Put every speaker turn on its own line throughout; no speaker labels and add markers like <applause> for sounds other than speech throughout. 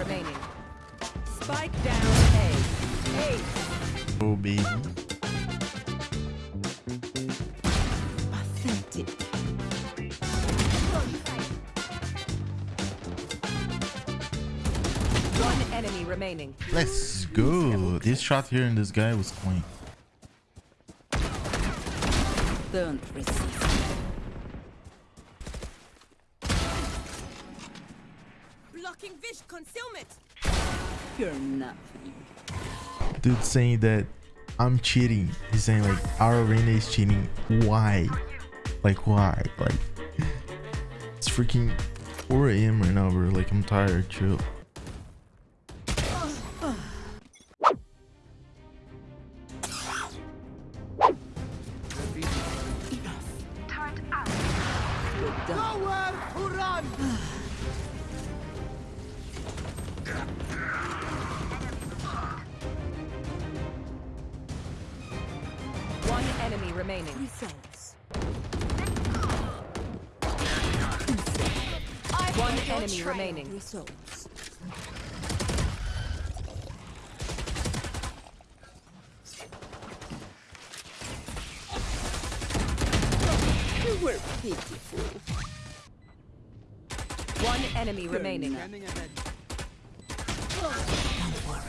remaining. Spike down A. A. Oh, baby.
Authentic.
One enemy remaining.
Let's go. This shot here and this guy was clean.
Don't resist.
Blocking Vish concealment.
You're nothing.
Dude saying that I'm cheating. He's saying like our arena is cheating. Why? Like why? Like it's freaking 4 a.m. right now, bro. Like I'm tired. Chill.
You're done.
One remaining.
Results.
One enemy remaining.
Results. You were pitiful.
One enemy remaining.
Don't worry.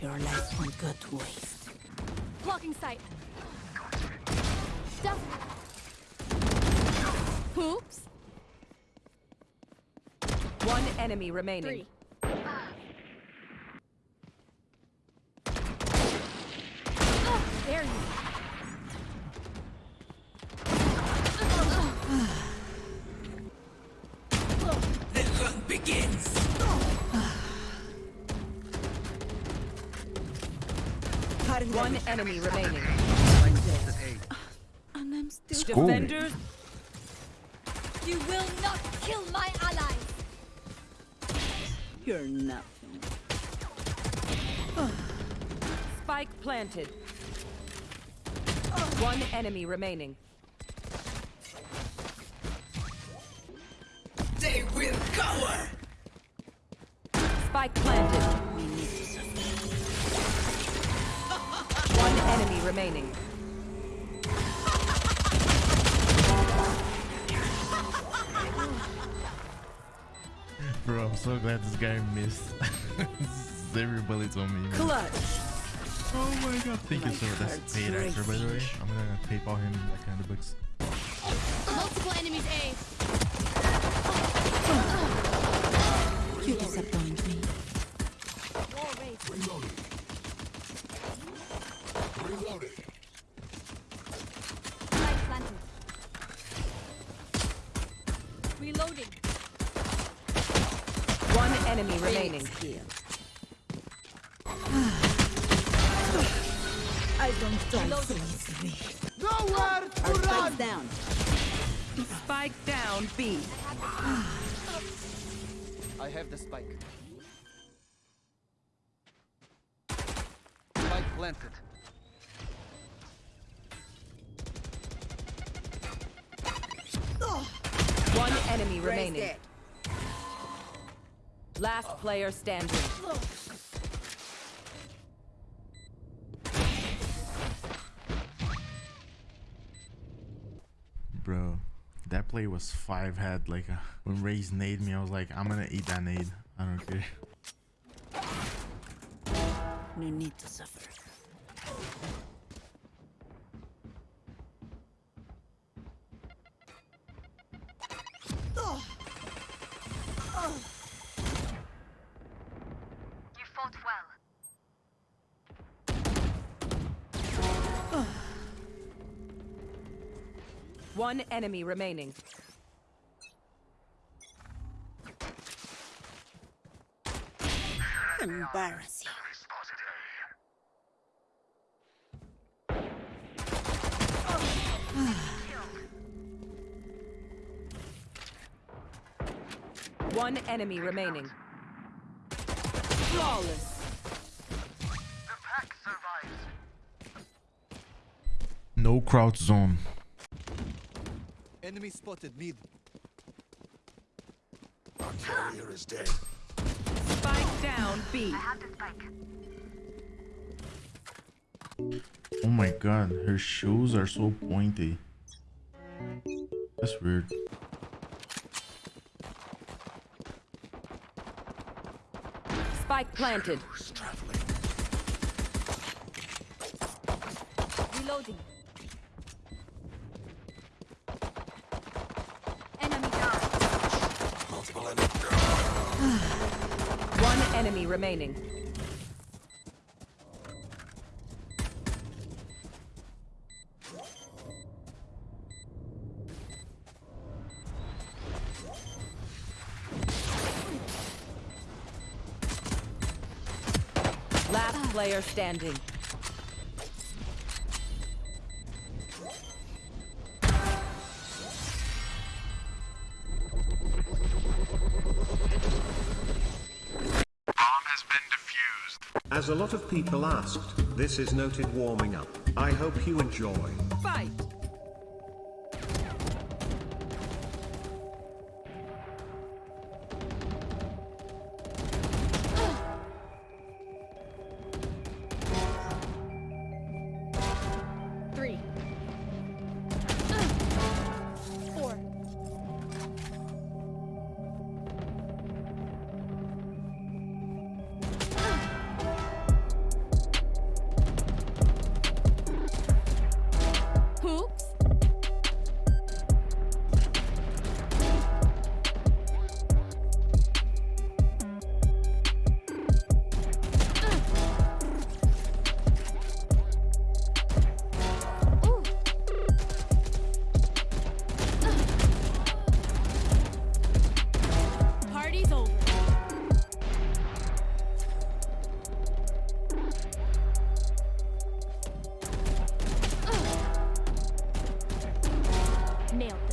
Your life won't go to waste.
Blocking sight. Stuff. Oops.
One enemy remaining.
Three. Ah, there you
One enemy remaining.
And I'm still
Let's go.
Defenders,
You will not kill my ally.
You're nothing.
spike planted. One enemy remaining.
They will cower!
Spike planted.
We need to survive.
One enemy remaining.
Bro, I'm so glad this guy missed. <laughs> Every bullet on me. man.
Clutch.
Oh my god. Thank you,
My
sir. That's
heart's
paid actor, by the way. I'm gonna PayPal him that kind of books.
Multiple enemies A.
You disappoint me.
Wall raised. Light planted. Reloading.
One enemy remaining.
Phoenix <sighs> here. I don't die so easily. Nowhere to run! down.
Spike down B. <sighs>
I have the spike. Spike planted.
One enemy remaining. Last player standing.
Bro, that play was five head. Like, uh, when Raze nade me, I was like, I'm gonna eat that nade. I don't care.
No need to suffer.
One enemy remaining.
Embarrassing.
One enemy remaining.
Flawless.
The pack survives.
No crouch zone.
Enemy spotted mid.
Spike down B.
I have the spike.
Oh my god, her shoes are so pointy. That's weird.
Spike planted.
Reloading. Enemy down.
One enemy remaining. Last player standing.
As a lot of people asked, this is noted warming up. I hope you enjoy.
Nailed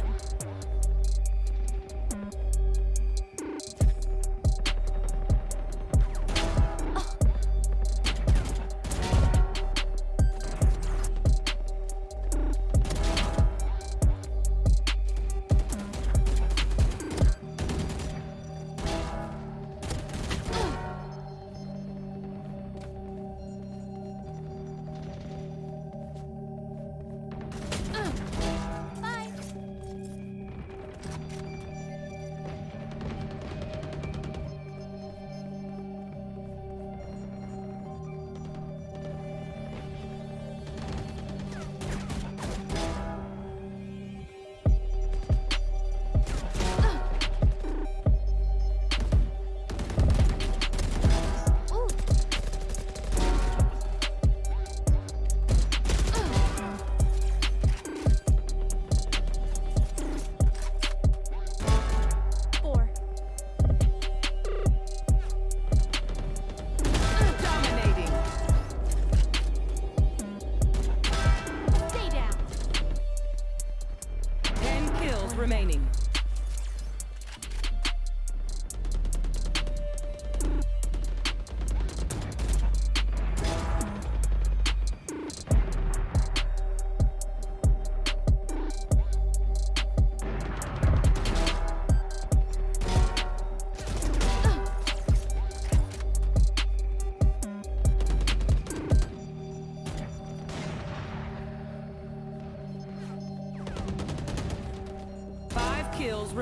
Remaining.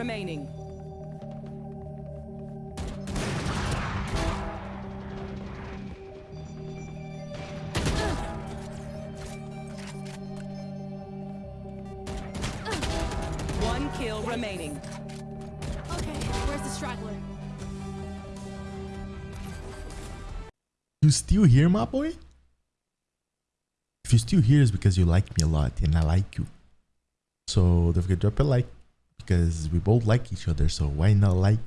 Remaining. One kill remaining.
Okay, where's the straggler?
You still here, my boy? If you're still here, it's because you like me a lot and I like you. So don't forget to drop a like because we both like each other. So why not like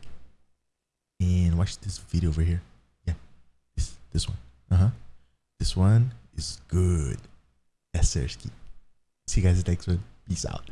and watch this video over here? Yeah, this this one. Uh huh. This one is good. Yes, Sersky. See you guys next one. Peace out.